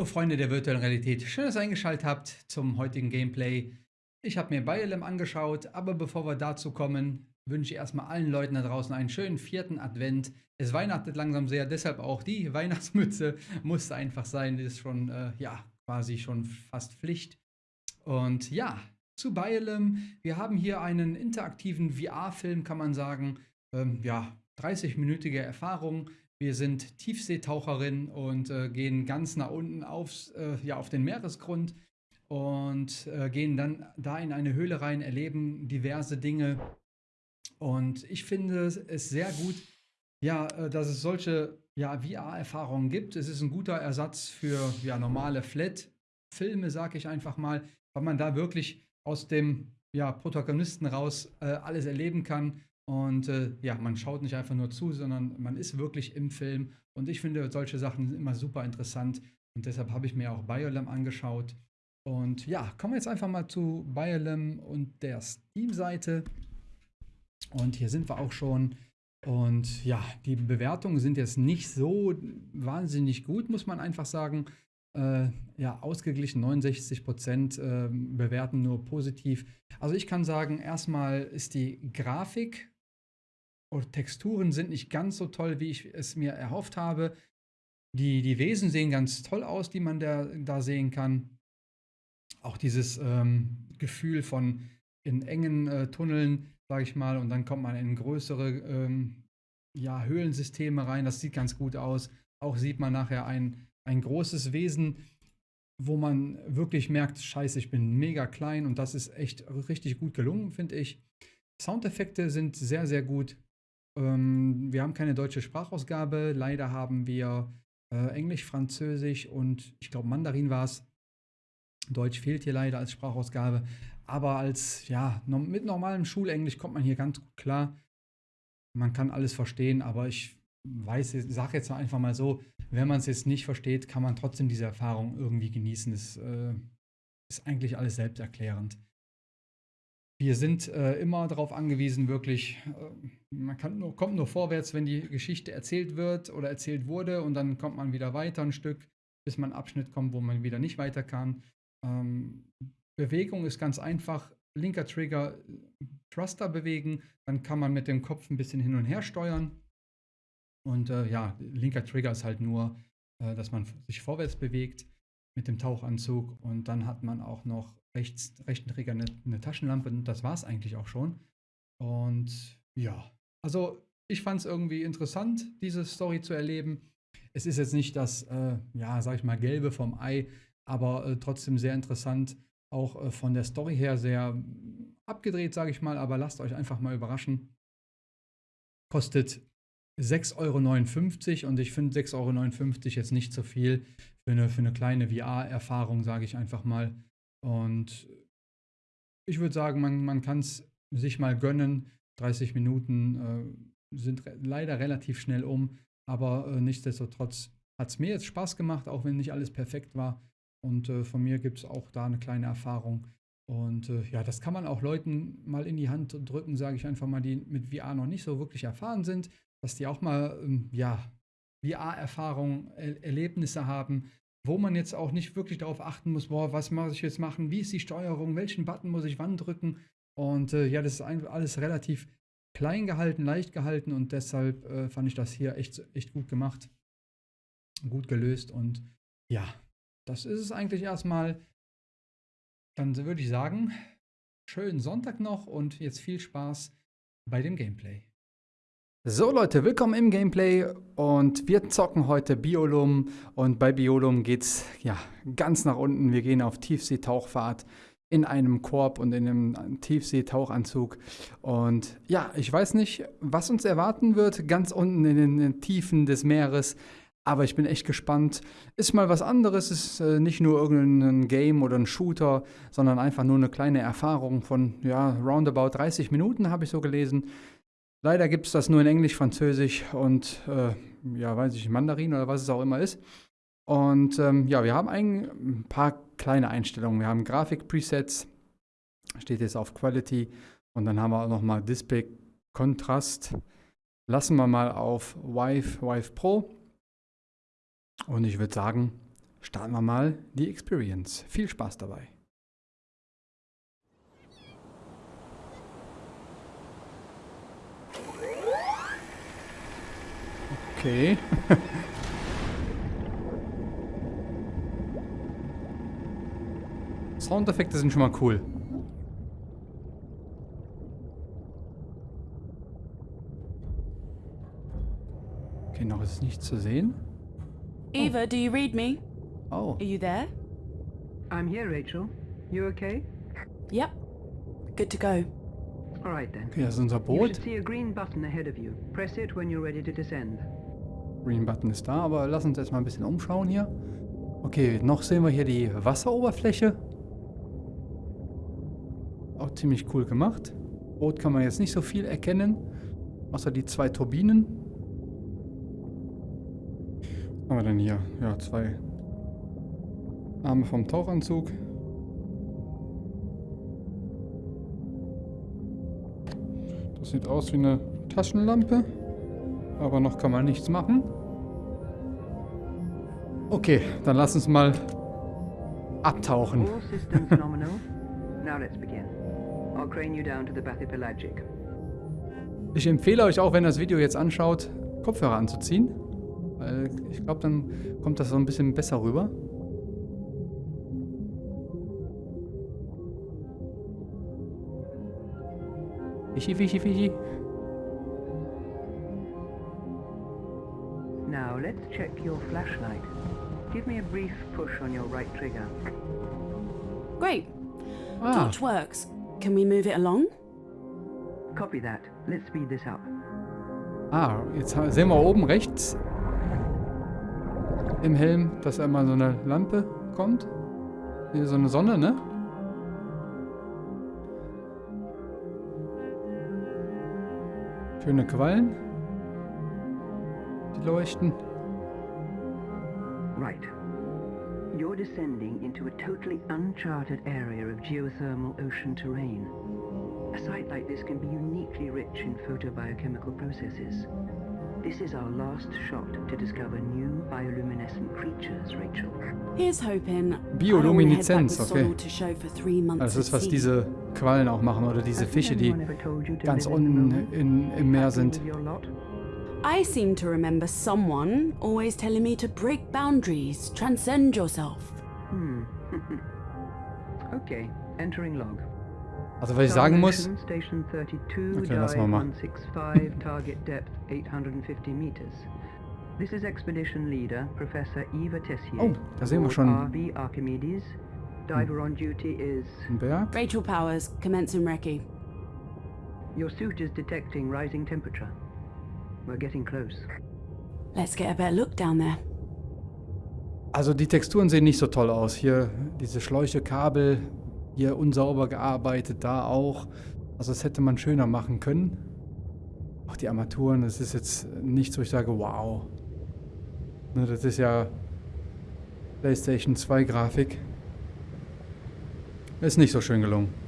Hallo Freunde der virtuellen Realität, schön, dass ihr eingeschaltet habt zum heutigen Gameplay. Ich habe mir BioLem angeschaut, aber bevor wir dazu kommen, wünsche ich erstmal allen Leuten da draußen einen schönen vierten Advent. Es weihnachtet langsam sehr, deshalb auch die Weihnachtsmütze musste einfach sein, das ist schon, äh, ja, quasi schon fast Pflicht. Und ja, zu BioLem, wir haben hier einen interaktiven VR-Film, kann man sagen, ähm, ja, 30-minütige Erfahrung. Wir sind Tiefseetaucherin und äh, gehen ganz nach unten aufs, äh, ja, auf den Meeresgrund und äh, gehen dann da in eine Höhle rein, erleben diverse Dinge. Und ich finde es sehr gut, ja, äh, dass es solche ja, VR-Erfahrungen gibt. Es ist ein guter Ersatz für ja, normale Flat-Filme, sage ich einfach mal, weil man da wirklich aus dem ja, Protagonisten raus äh, alles erleben kann und äh, ja, man schaut nicht einfach nur zu, sondern man ist wirklich im Film. Und ich finde solche Sachen immer super interessant. Und deshalb habe ich mir auch Biolem angeschaut. Und ja, kommen wir jetzt einfach mal zu Biolem und der Steam-Seite. Und hier sind wir auch schon. Und ja, die Bewertungen sind jetzt nicht so wahnsinnig gut, muss man einfach sagen. Äh, ja, ausgeglichen 69 Prozent äh, bewerten nur positiv. Also ich kann sagen, erstmal ist die Grafik oder Texturen sind nicht ganz so toll, wie ich es mir erhofft habe. Die, die Wesen sehen ganz toll aus, die man da, da sehen kann. Auch dieses ähm, Gefühl von in engen äh, Tunneln, sage ich mal, und dann kommt man in größere ähm, ja, Höhlensysteme rein. Das sieht ganz gut aus. Auch sieht man nachher ein, ein großes Wesen, wo man wirklich merkt, scheiße, ich bin mega klein und das ist echt richtig gut gelungen, finde ich. Soundeffekte sind sehr, sehr gut. Ähm, wir haben keine deutsche Sprachausgabe. Leider haben wir äh, Englisch, Französisch und ich glaube Mandarin war es. Deutsch fehlt hier leider als Sprachausgabe. Aber als, ja, no mit normalem Schulenglisch kommt man hier ganz gut klar. Man kann alles verstehen, aber ich weiß, sage jetzt einfach mal so, wenn man es jetzt nicht versteht, kann man trotzdem diese Erfahrung irgendwie genießen. Das äh, ist eigentlich alles selbsterklärend. Wir sind äh, immer darauf angewiesen, wirklich, äh, man nur, kommt nur vorwärts, wenn die Geschichte erzählt wird oder erzählt wurde und dann kommt man wieder weiter ein Stück, bis man einen Abschnitt kommt, wo man wieder nicht weiter kann. Ähm, Bewegung ist ganz einfach. Linker Trigger, Thruster bewegen, dann kann man mit dem Kopf ein bisschen hin und her steuern. Und äh, ja, linker Trigger ist halt nur, äh, dass man sich vorwärts bewegt mit dem Tauchanzug und dann hat man auch noch rechts, rechten Träger eine, eine Taschenlampe und das war es eigentlich auch schon. Und ja, also ich fand es irgendwie interessant, diese Story zu erleben. Es ist jetzt nicht das, äh, ja, sag ich mal, Gelbe vom Ei, aber äh, trotzdem sehr interessant. Auch äh, von der Story her sehr abgedreht, sage ich mal, aber lasst euch einfach mal überraschen. Kostet 6,59 Euro und ich finde 6,59 Euro jetzt nicht so viel für eine, für eine kleine VR-Erfahrung, sage ich einfach mal. Und ich würde sagen, man, man kann es sich mal gönnen. 30 Minuten äh, sind re leider relativ schnell um, aber äh, nichtsdestotrotz hat es mir jetzt Spaß gemacht, auch wenn nicht alles perfekt war. Und äh, von mir gibt es auch da eine kleine Erfahrung. Und äh, ja, das kann man auch Leuten mal in die Hand drücken, sage ich einfach mal, die mit VR noch nicht so wirklich erfahren sind, dass die auch mal, ähm, ja, VR-Erfahrung, er Erlebnisse haben, wo man jetzt auch nicht wirklich darauf achten muss, boah, was muss ich jetzt machen, wie ist die Steuerung, welchen Button muss ich wann drücken. Und äh, ja, das ist alles relativ klein gehalten, leicht gehalten und deshalb äh, fand ich das hier echt, echt gut gemacht, gut gelöst und ja, das ist es eigentlich erstmal. Dann würde ich sagen, schönen Sonntag noch und jetzt viel Spaß bei dem Gameplay. So Leute, willkommen im Gameplay und wir zocken heute Biolum und bei Biolum geht's ja ganz nach unten. Wir gehen auf Tiefseetauchfahrt in einem Korb und in einem Tiefseetauchanzug und ja, ich weiß nicht, was uns erwarten wird ganz unten in den Tiefen des Meeres, aber ich bin echt gespannt. Ist mal was anderes, ist äh, nicht nur irgendein Game oder ein Shooter, sondern einfach nur eine kleine Erfahrung von ja, roundabout 30 Minuten habe ich so gelesen. Leider gibt es das nur in Englisch, Französisch und äh, ja, weiß ich, Mandarin oder was es auch immer ist. Und ähm, ja, wir haben ein paar kleine Einstellungen. Wir haben Grafik-Presets, steht jetzt auf Quality und dann haben wir auch nochmal Display Kontrast. Lassen wir mal auf Vive, Vive Pro. Und ich würde sagen, starten wir mal die Experience. Viel Spaß dabei. Okay. Soundeffekte sind schon mal cool. Okay, noch ist nichts zu sehen. Eva, do you read me? Oh, Are you there? I'm here, Rachel. You okay? Yep. Good to go. All right then. okay, das ist unser You Boot. should see a green button ahead of you. Press it when you're ready to descend. Green Button ist da, aber lass uns jetzt mal ein bisschen umschauen hier. Okay, noch sehen wir hier die Wasseroberfläche. Auch ziemlich cool gemacht. Boot kann man jetzt nicht so viel erkennen, außer die zwei Turbinen. Was haben wir denn hier? Ja, zwei Arme vom Tauchanzug. Das sieht aus wie eine Taschenlampe. Aber noch kann man nichts machen. Okay, dann lass uns mal abtauchen. All systems nominal. Now let's begin. I'll crane you down to the bathypelagic. Ich empfehle euch auch, wenn ihr das Video jetzt anschaut, Kopfhörer anzuziehen. Weil ich glaube, dann kommt das so ein bisschen besser rüber. Fischi, fischi, fischi. Let's check your flashlight. Give me a brief push on your right trigger. Great. Ah, Torch works. Can we move it along? Copy that. Let's speed this up. ah, jetzt sehen wir oben rechts im Helm, dass einmal so eine Lampe kommt. Hier so eine Sonne, ne? Schöne Quallen. Die leuchten. Descending into a totally uncharted area of geothermal ocean terrain. A site like this can be uniquely rich in photobiochemical processes. This is our last shot to discover new bioluminescent creatures, Rachel. Here's hoping. Biolumineszenz, okay. To show for three months Also das ist, at was sea. diese Quallen auch machen oder diese Hasn't Fische, die anyone ever told you to ganz live in the unten in, im Meer sind. With your lot? I seem to remember someone always telling me to break boundaries, transcend yourself. Hmm. okay, entering log. Also was ich sagen muss, Station 32, Okay, lass mal dive mal. 165, target depth 850 meters. This is expedition leader, Professor Eva Tessier. Oh, da sehen wir schon. RV Archimedes. Diver on duty is... ein Berg. Rachel Powers, commencing recce. Your suit is detecting rising temperature. We're getting close. Let's get a better look down there. Also die Texturen sehen nicht so toll aus. Hier diese Schläuche, Kabel, hier unsauber gearbeitet, da auch. Also das hätte man schöner machen können. Auch die Armaturen, das ist jetzt nichts, wo ich sage, wow. Ne, das ist ja PlayStation 2 Grafik. Ist nicht so schön gelungen.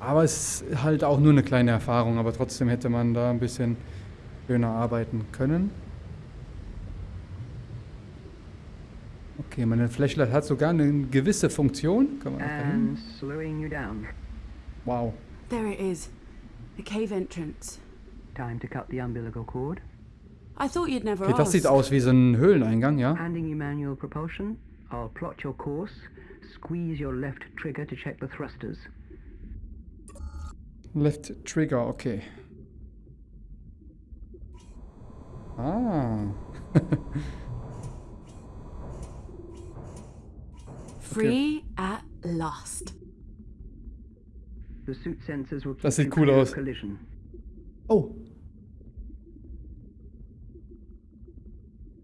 Aber es ist halt auch nur eine kleine Erfahrung, aber trotzdem hätte man da ein bisschen schöner arbeiten können. Okay, meine Flashlight hat sogar eine gewisse Funktion. Kann man? And slowing you down. Wow. There it is. The cave entrance. Time to cut the umbilical cord. I thought you'd never Okay, das sieht aus wie so ein Höhleneingang, ja? Handing you manual propulsion. I'll plot your course. Squeeze your left trigger to check the thrusters. Left Trigger, okay. Ah. Free at last. The suit sensors will keep Das sieht cool aus. collision. Oh.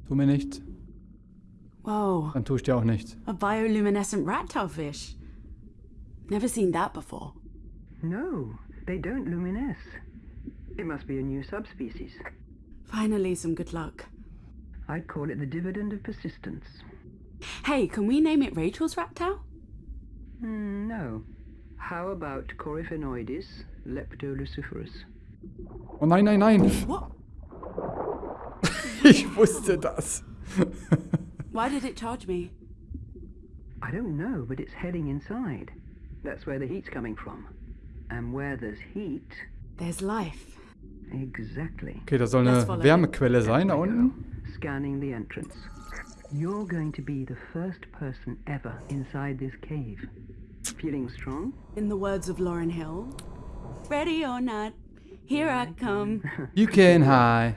Tu mir nichts, Whoa, dann tue ich dir auch nichts. a bioluminescent rat tail fish. Never seen that before. No, they don't luminesce. It must be a new subspecies. Finally, some good luck. I'd call it the dividend of persistence. Hey, can we name it Rachel's rat tail? Hmm, no. How about Coryphenoides leptoluciferus? Oh nein, nein, nein. What? Ich wusste das. Why did it charge me? I don't know, but it's heading inside. That's where the heat's coming from. And where there's heat... There's life. Exactly. Okay, das soll Let's eine follow Wärmequelle sein da There we unten. go. Scanning the entrance. You're going to be the first person ever inside this cave. Feeling strong? In the words of Lauren Hill, ready or not, here I come. You can hide.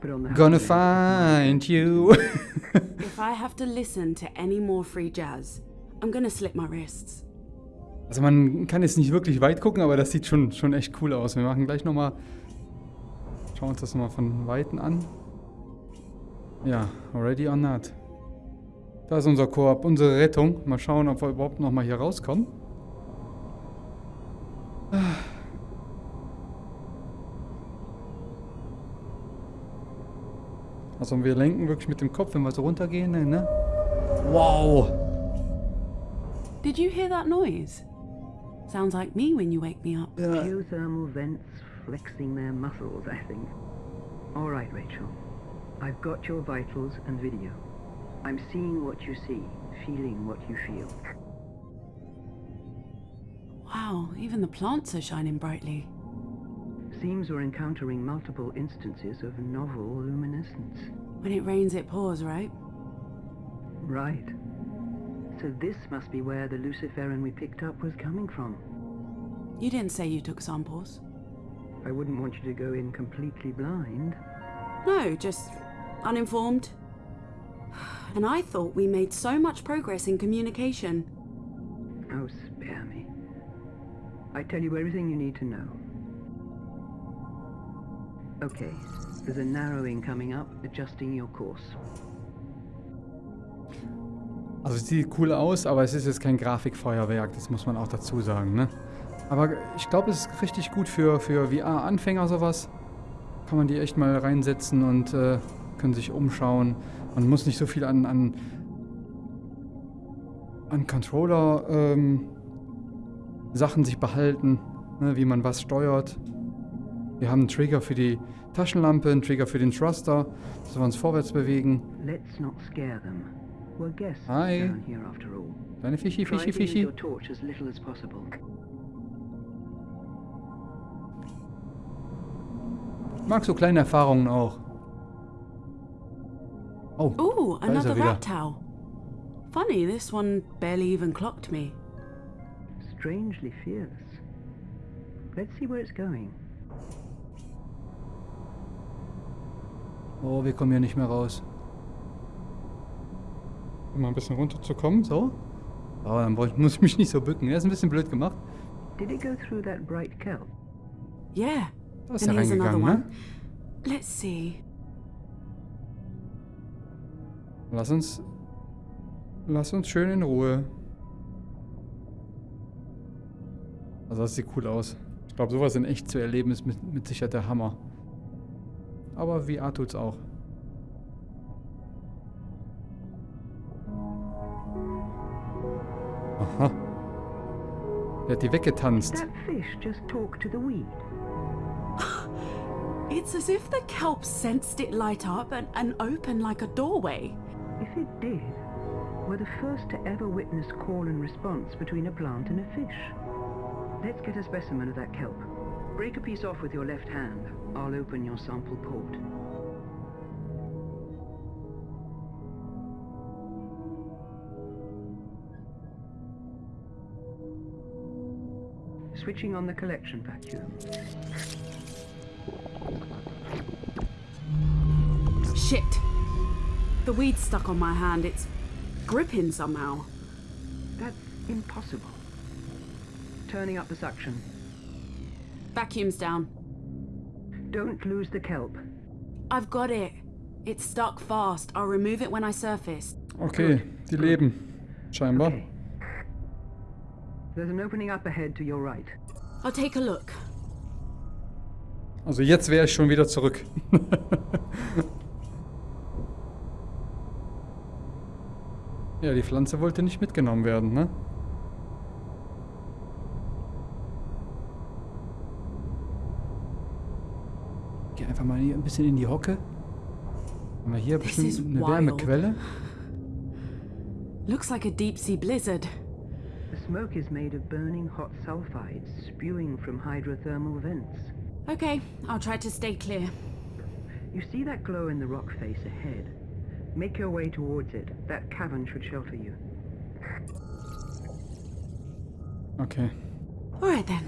But on the Gonna husband- find you. if I have to listen to any more free jazz, I'm gonna slip my wrists. Also man kann jetzt nicht wirklich weit gucken, aber das sieht schon, schon echt cool aus. Wir machen gleich nochmal... Schauen uns das nochmal von Weitem an. Ja, ready or not. Da ist unser Koop, unsere Rettung. Mal schauen, ob wir überhaupt nochmal hier rauskommen. Also wir lenken wirklich mit dem Kopf, wenn wir so runtergehen, ne? Wow! Did you hear that noise? Sounds like me when you wake me up. Geothermal vents flexing their muscles, I think. All right, Rachel. I've got your vitals and video. I'm seeing what you see, feeling what you feel. Wow, even the plants are shining brightly. Seems we're encountering multiple instances of novel luminescence. When it rains, it pours, right? Right. So this must be where the Luciferin we picked up was coming from. You didn't say you took samples. I wouldn't want you to go in completely blind. No, just uninformed. And I thought we made so much progress in communication. Oh, spare me. I tell you everything you need to know. Okay, there's a narrowing coming up, adjusting your course. Also es sieht cool aus, aber es ist jetzt kein Grafikfeuerwerk, das muss man auch dazu sagen, ne? Aber ich glaube, es ist richtig gut für, für VR-Anfänger sowas. Kann man die echt mal reinsetzen und äh, können sich umschauen. Man muss nicht so viel an, an, an Controller ähm, Sachen sich behalten, ne, wie man was steuert. Wir haben einen Trigger für die Taschenlampe, einen Trigger für den Thruster, dass wir uns vorwärts bewegen. Let's not scare them. We're guests Hi. down here after all. Deine Fischi, Fischi, Fischi. your torch as little as possible. Ich mag so kleine Erfahrungen auch. Oh, Ooh, Da ist er another wieder. rat towel. Funny, this one barely even clocked me. Strangely fearless. Let's see where it's going. oh, wir kommen hier nicht mehr raus. Um mal ein bisschen runterzukommen, so. Aber dann muss ich mich nicht so bücken. Er ist ein bisschen blöd gemacht. Did it go through that bright kelp? Yeah. Da ist And er reingegangen, ne? Let's see. Lass uns... Lass uns schön in Ruhe. Also das sieht cool aus. Ich glaube, sowas in echt zu erleben ist mit, mit Sicherheit der Hammer. Aber VR tut's auch. Der hat die weggetanzt. That fish just talked to the weed. It's as if the kelp sensed it light up and, and open like a doorway. If it did, we're the first to ever witness call and response between a plant and a fish. Let's get a specimen of that kelp. Break a piece off with your left hand. I'll open your sample port. Switching on the collection vacuum. Shit. The weed's stuck on my hand. It's gripping somehow. That's impossible. Turning up the suction. Vacuum's down. Don't lose the kelp. I've got it. It's stuck fast. I'll remove it when I surface. Okay, die leben. Scheinbar. Okay. There's an opening up ahead to your right. I'll take a look. Also jetzt wäre ich schon wieder zurück. ja, die Pflanze wollte nicht mitgenommen werden, ne? Geh einfach mal hier ein bisschen in die Hocke. Haben wir hier bestimmt eine wild. Wärmequelle? Looks like a deep sea blizzard. The smoke is made of burning hot sulfides spewing from hydrothermal vents. Okay, I'll try to stay clear. You see that glow in the rock face ahead? Make your way towards it. That cavern should shelter you. Okay. Alright then.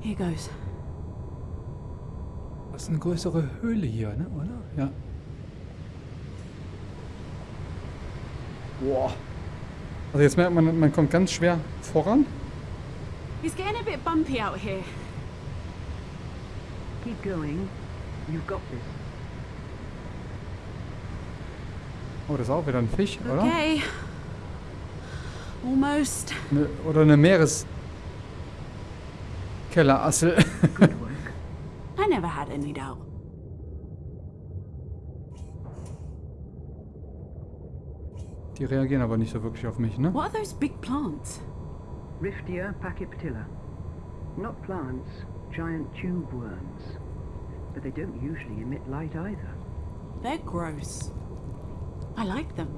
Here goes. Das ist eine größere Höhle hier, ne? Oder? Ja. Boah. Also jetzt merkt man, man kommt ganz schwer voran. It's getting a bit bumpy out here. Keep going. You've got this. Oh, das ist auch wieder ein Fisch, oder? Okay. Almost. Ne, oder eine Meereskellerassel. Good work. I never had any doubt. Die reagieren aber nicht so wirklich auf mich, ne? What are those big plants? Riftia pachyptilla. Not plants, giant tube worms. But they don't usually emit light either. They're gross. I like them.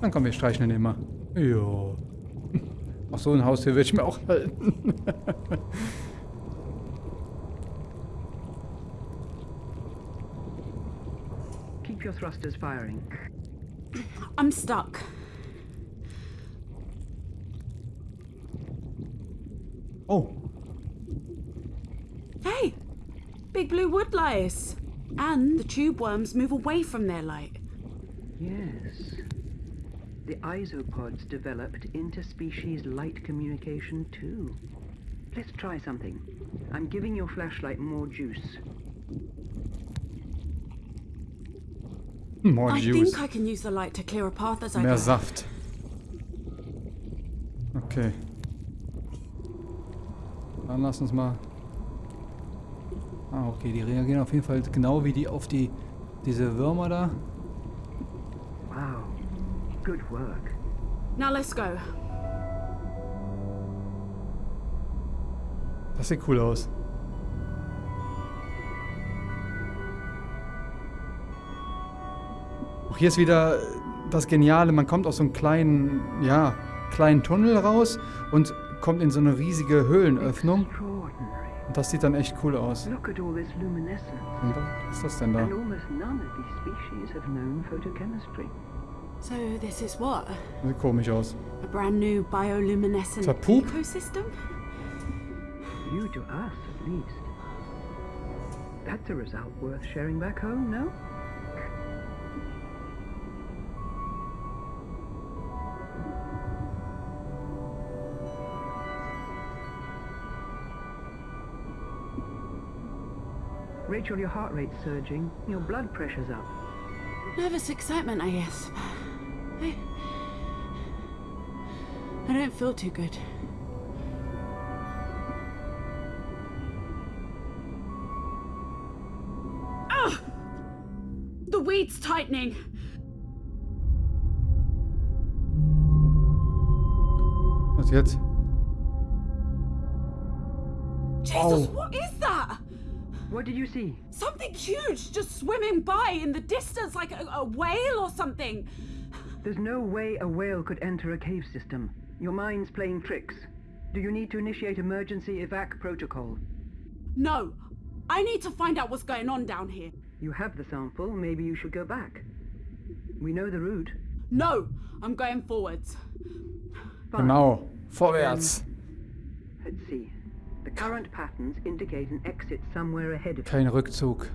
Dann komm, wir streichen den immer. Jo. Ach so, ein Haustier will ich mir auch halten. Keep your thrusters firing. I'm stuck. Oh, Hey! Big blue wood lice. And the tube worms move away from their light. Yes. The isopods developed interspecies light communication too. Let's try something. I'm giving your flashlight more juice. As I Mehr go. Saft. Okay. Dann lass uns mal... Ah, okay, die reagieren auf jeden Fall genau wie die auf die diese Würmer da. Wow. Good work. Now let's go. Das sieht cool aus. Auch hier ist wieder das Geniale, man kommt aus so einem kleinen, ja, kleinen Tunnel raus und kommt in so eine riesige Höhlenöffnung. Und das sieht dann echt cool aus. Und was ist das denn da? So this is what? Sieht komisch aus. A brand new bioluminescent ecosystem? You to us, at least. That's a result worth sharing back home, no? Rachel, your heart rate's surging. Your blood pressure's up. Nervous excitement, I guess. I, I don't feel too good. Ah! The weed's tightening. Was jetzt? Jesus, Ow. what is that? What did you see? Something huge just swimming by in the distance, like a, a whale or something. There's no way a whale could enter a cave system. Your mind's playing tricks. Do you need to initiate emergency evac protocol? No, I need to find out what's going on down here. You have the sample, maybe you should go back. We know the route. No, I'm going forwards. Fine. Genau. Vorwärts. Let's see. The current patterns indicate an exit somewhere ahead of. Kein Rückzug.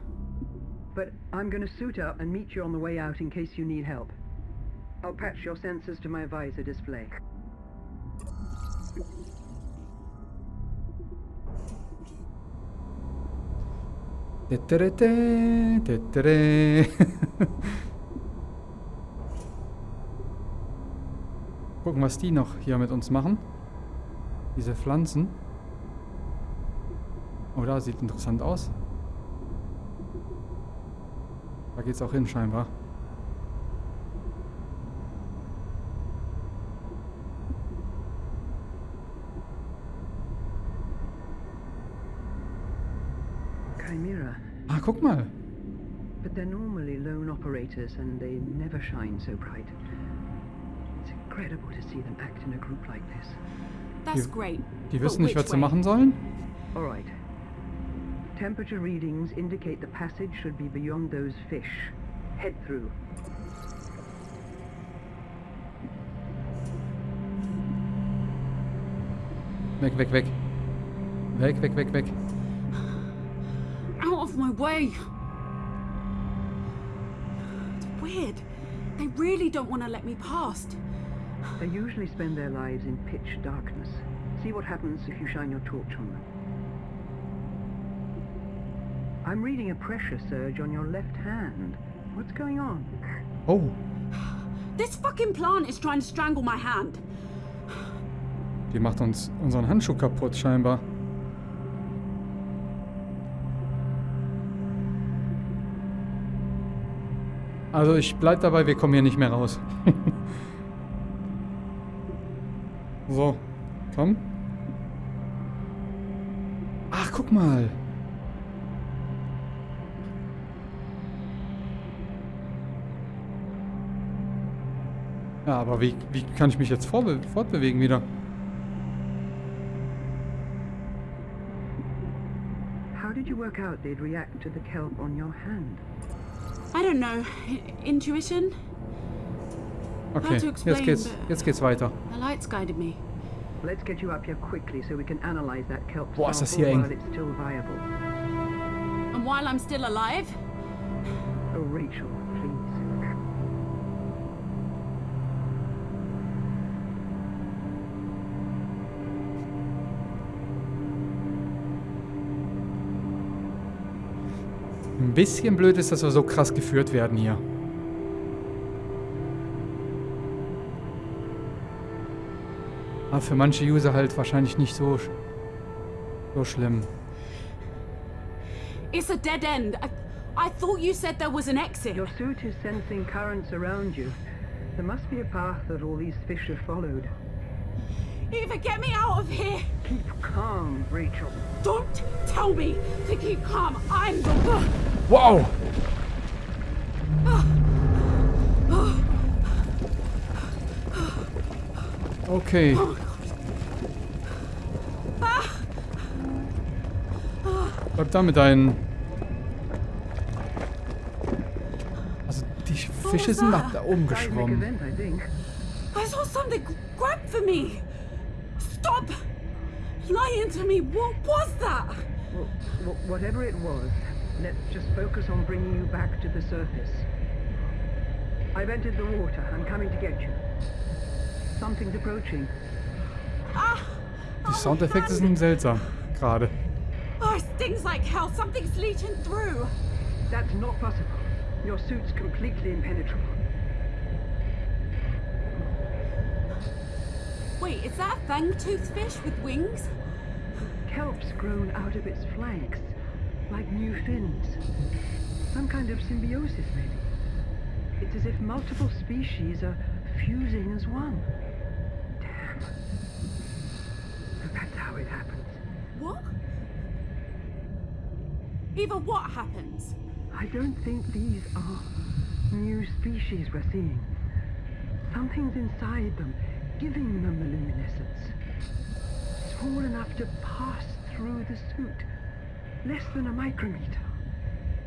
But I'm to suit up and meet you on the way out in case you need help. I'll patch your sensors to my visor display. Gucken, was die noch hier mit uns machen. Diese Pflanzen. Oh, da sieht interessant aus. Da geht's auch hin, scheinbar. guck mal. But they're normally lone operators and they never shine so bright. It's incredible to see them act in a group like this. That's Die- great. Die wissen nicht, was sie machen sollen. All right. Temperature readings indicate the passage should be beyond those fish. Head through. Weg, weg, weg. Weg, weg, weg, weg. Out of my way. It's weird. They really don't want to let me past. They usually spend their lives in pitch darkness. See what happens if you shine your torch on them. I'm reading a pressure surge on your left hand. What's going on? Oh, This fucking plant is trying to strangle my hand. die macht uns unseren Handschuh kaputt, scheinbar. Also ich bleib dabei, wir kommen hier nicht mehr raus. so, komm. Ach, guck mal. Ja, aber wie, wie kann ich mich jetzt fortbewegen wieder? How did you work out they'd react to the kelp on your hand? I don't know. I- Intuition? Okay, to jetzt explain, geht's, jetzt geht's weiter. The lights guided me. Let's get you up here quickly so we can analyze that kelp Boah, ist das hier eng. while it's still viable. And while I'm still alive, Oh, Rachel, please. Ein bisschen blöd ist, dass wir so krass geführt werden hier. Aber für manche User halt wahrscheinlich nicht so, sch- so schlimm. it's a dead end. I, I thought you said there was an exit. Your suit is sensing currents around you. There must be a path that all these fish have followed. Either get me out of here. Keep calm, Rachel. Don't tell me to keep calm. I'm the. Wow! Okay. Bleib da mit deinen... Also die Fische sind nach da oben geschwommen. event, I think. I saw something grab for me. Stop lying to me. What was that? Well, wh- whatever it was, let's just focus on bringing you back to the surface. I've entered the water. I'm coming to get you. Something's approaching. Ah! Die Soundeffekte sind seltsam. Gerade. Oh, it stings like hell. Something's leaching through. That's not possible. Your suit's completely impenetrable. Wait, is that a fang-toothed fish with wings? Kelp's grown out of its flanks, like new fins. Some kind of symbiosis, maybe. It's as if multiple species are fusing as one. Damn. That's how it happens. What? Eva, what happens? I don't think these are new species we're seeing. Something's inside them, giving them the luminescence. Small enough to pass through the suit. Less than a micrometer.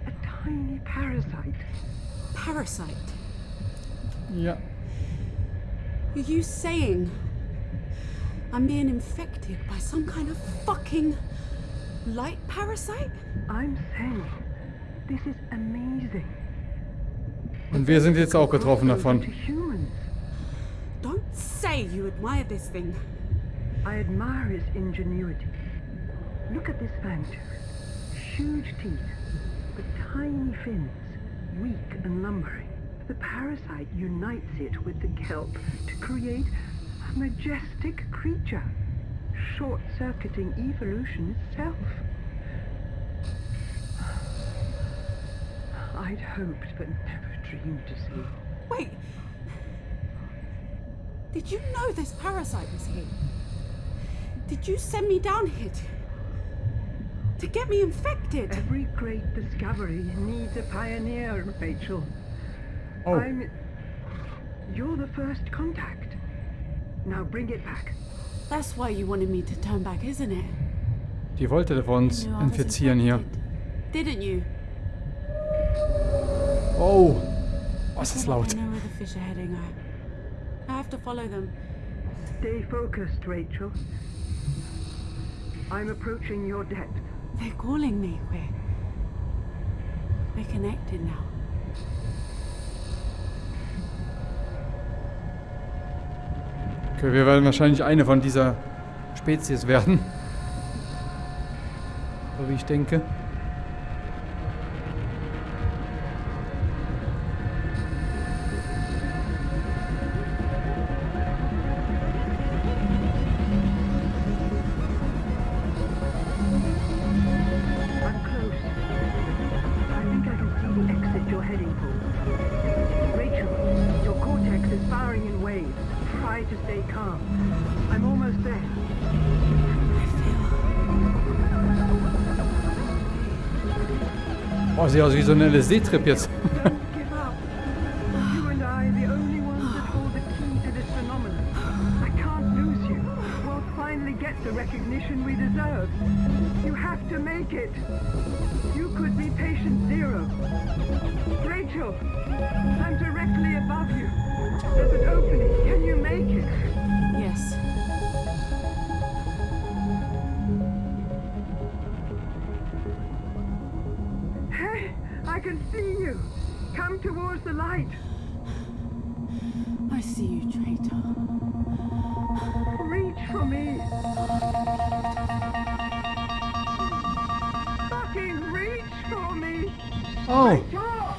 A tiny parasite. Parasite. Ja. Are you saying I'm being infected by some kind of fucking light parasite? I'm saying, this is amazing. Und wir sind jetzt auch getroffen Crossover davon. To humans. Don't say you admire this thing. I admire his ingenuity. Look at this fangtooth. Huge teeth, but tiny fins, weak and lumbering. The parasite unites it with the kelp to create a majestic creature, short-circuiting evolution itself. I'd hoped but never dreamed to see. Wait. Did you know this parasite was here? Did you send me down here to, to get me infected? infected. Every great discovery needs a pioneer, Rachel. Oh, I'm. You're the first contact. Now bring it back. That's why you wanted me to turn back, isn't it? die wollte uns You know I was infizieren hier. Didn't you? Oh, was I ist feel laut. I know where the fish are heading. I, I have to follow them. Stay focused, Rachel. I'm approaching your depth. They're calling me. We're we're connected now. Okay, wir werden wahrscheinlich eine von dieser Spezies werden. So wie ich denke. Could be patient zero. Rachel, I'm directly above you. There's an opening. Can you make it? Come towards the light. I see you, traitor. Reach for me. Fucking reach for me. Oh! Oh.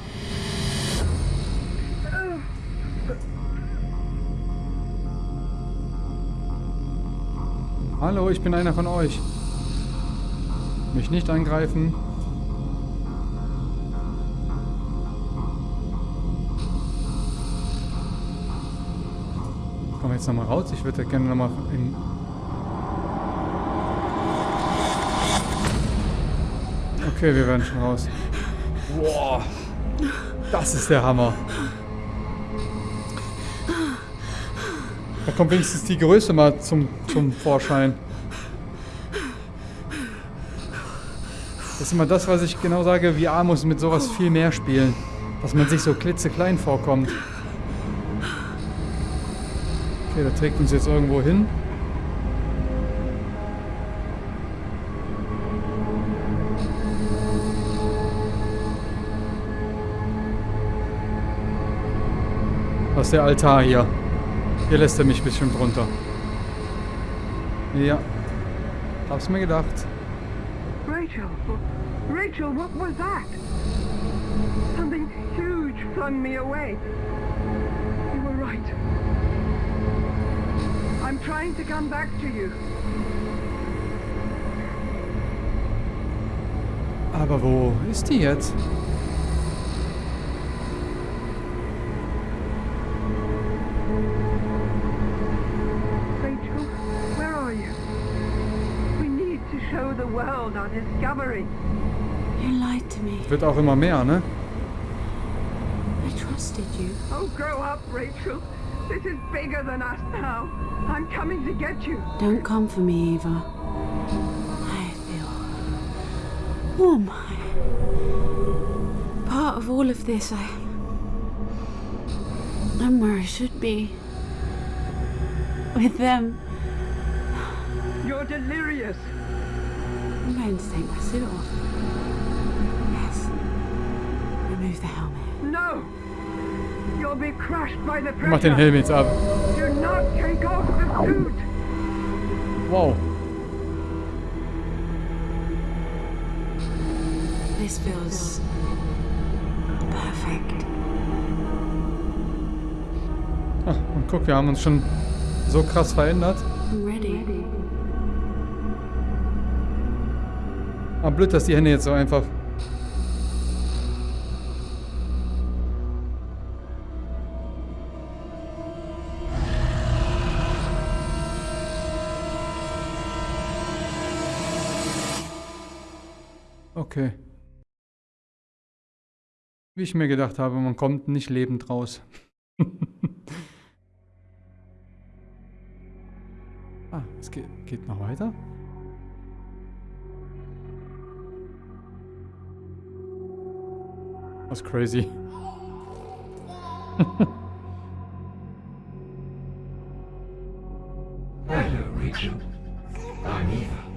hallo, ich bin einer von euch. Mich nicht angreifen. Jetzt nochmal raus? Ich würde gerne nochmal in... Okay, wir werden schon raus. Boah, das ist der Hammer. Da kommt wenigstens die Größe mal zum, zum Vorschein. Das ist immer das, was ich genau sage, VR muss mit sowas viel mehr spielen. Dass man sich so klitzeklein vorkommt. Okay, der trägt uns jetzt irgendwo hin. Was ist der Altar hier? Hier lässt er mich ein bisschen drunter. Ja. Hab's mir gedacht. Rachel, Rachel, what was that? Something huge flung me away. Trying to come back to you. Aber wo ist die jetzt? Rachel, where are you? We need to show the world our discovery. You lied to me. Wird auch immer mehr, ne? I trusted you. Oh, grow up, Rachel. This is bigger than us now. I'm coming to get you. Don't come for me, Eva. I feel oh warm. I- Part of all of this, I. I'm where I should be. With them. You're delirious. I'm going to take my suit off. You'll be crushed by the Mach den. Helm jetzt ab. Do not take off the suit. Wow. This feels perfect. Ah, und guck, wir haben uns schon so krass verändert. I'm ready. Ah, blöd, dass die Hände jetzt so einfach... Okay. Wie ich mir gedacht habe, man kommt nicht lebend raus. ah, es geht, geht noch weiter. Was crazy. Hello, Rachel. I'm Eva.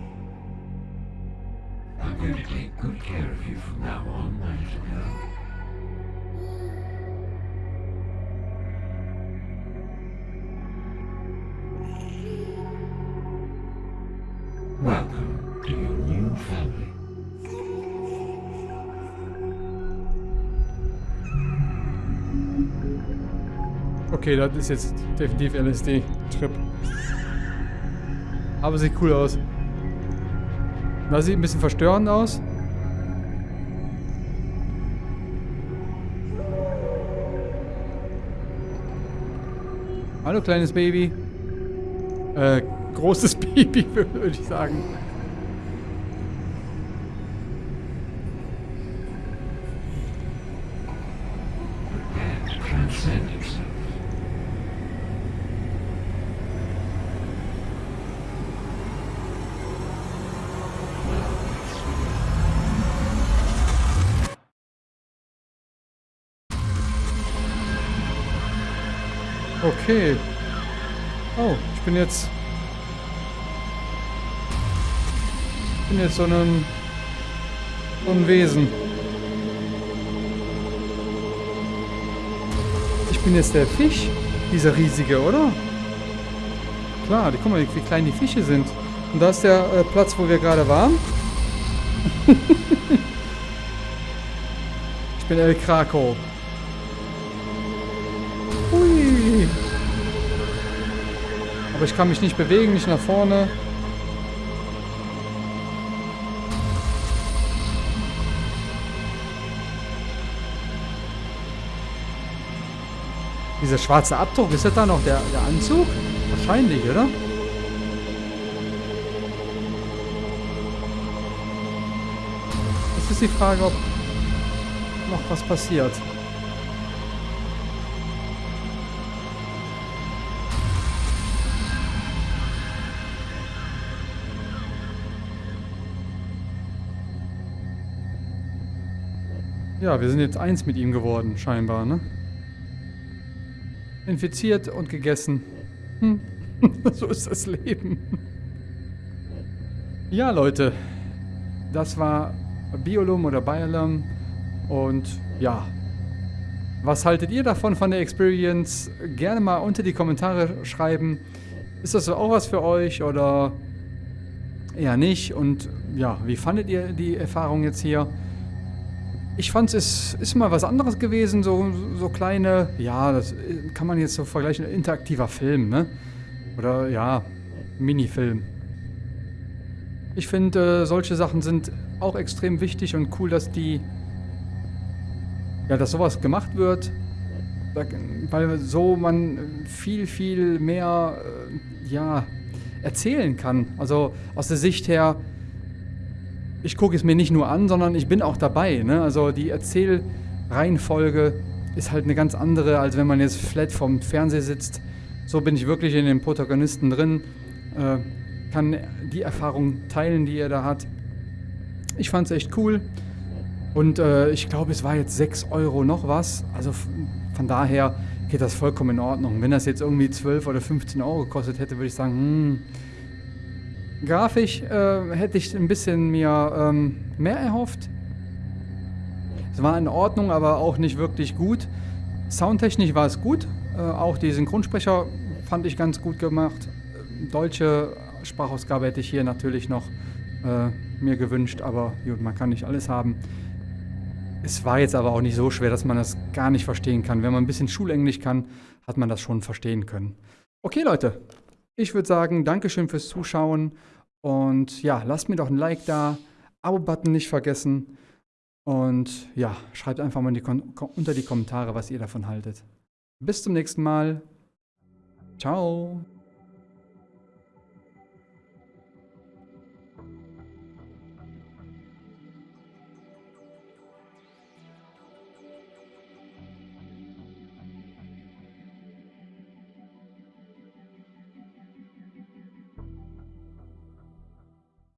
Going to take good care of you from now on, my little girl. Welcome to your new family. Okay, das ist jetzt definitiv LSD-Trip. Aber sieht cool aus. Das sieht ein bisschen verstörend aus. Hallo kleines Baby. Äh, großes Baby, würde ich sagen. Okay. Oh, ich bin jetzt... Ich bin jetzt so ein... So ein Wesen. Ich bin jetzt der Fisch. Dieser riesige, oder? Klar, die, guck mal, wie klein die Fische sind. Und da ist der äh, Platz, wo wir gerade waren. ich bin El Krakow. Aber ich kann mich nicht bewegen, nicht nach vorne. Dieser schwarze Abdruck, ist das da noch der, der Anzug? Wahrscheinlich, oder? Jetzt ist die Frage, ob noch was passiert. Ja, wir sind jetzt eins mit ihm geworden, scheinbar, ne? Infiziert und gegessen. Hm. so ist das Leben. Ja, Leute. Das war Biolum oder Biolum. Und ja. Was haltet ihr davon, von der Experience? Gerne mal unter die Kommentare schreiben. Ist das auch was für euch oder eher nicht? Und ja, wie fandet ihr die Erfahrung jetzt hier? Ich fand es ist mal was anderes gewesen, so, so kleine, ja, das kann man jetzt so vergleichen, interaktiver Film, ne? Oder ja, Minifilm. Ich finde, äh, solche Sachen sind auch extrem wichtig und cool, dass die, ja, dass sowas gemacht wird, weil so man viel, viel mehr, äh, ja, erzählen kann. Also aus der Sicht her, ich gucke es mir nicht nur an, sondern ich bin auch dabei. Ne? Also die Erzählreihenfolge ist halt eine ganz andere, als wenn man jetzt flat vom Fernseher sitzt. So bin ich wirklich in den Protagonisten drin, äh, kann die Erfahrung teilen, die er da hat. Ich fand es echt cool und äh, ich glaube, es war jetzt 6 Euro noch was. Also von daher geht das vollkommen in Ordnung. Wenn das jetzt irgendwie 12 oder 15 Euro gekostet hätte, würde ich sagen, hm, Grafisch äh, hätte ich ein bisschen mir ähm, mehr erhofft. Es war in Ordnung, aber auch nicht wirklich gut. Soundtechnisch war es gut. Äh, auch die Synchronsprecher fand ich ganz gut gemacht. Deutsche Sprachausgabe hätte ich hier natürlich noch äh, mir gewünscht, aber gut, man kann nicht alles haben. Es war jetzt aber auch nicht so schwer, dass man das gar nicht verstehen kann. Wenn man ein bisschen Schulenglisch kann, hat man das schon verstehen können. Okay, Leute, ich würde sagen, Dankeschön fürs Zuschauen und ja, lasst mir doch ein Like da, Abo-Button nicht vergessen und ja, schreibt einfach mal die unter die Kommentare, was ihr davon haltet. Bis zum nächsten Mal. Ciao.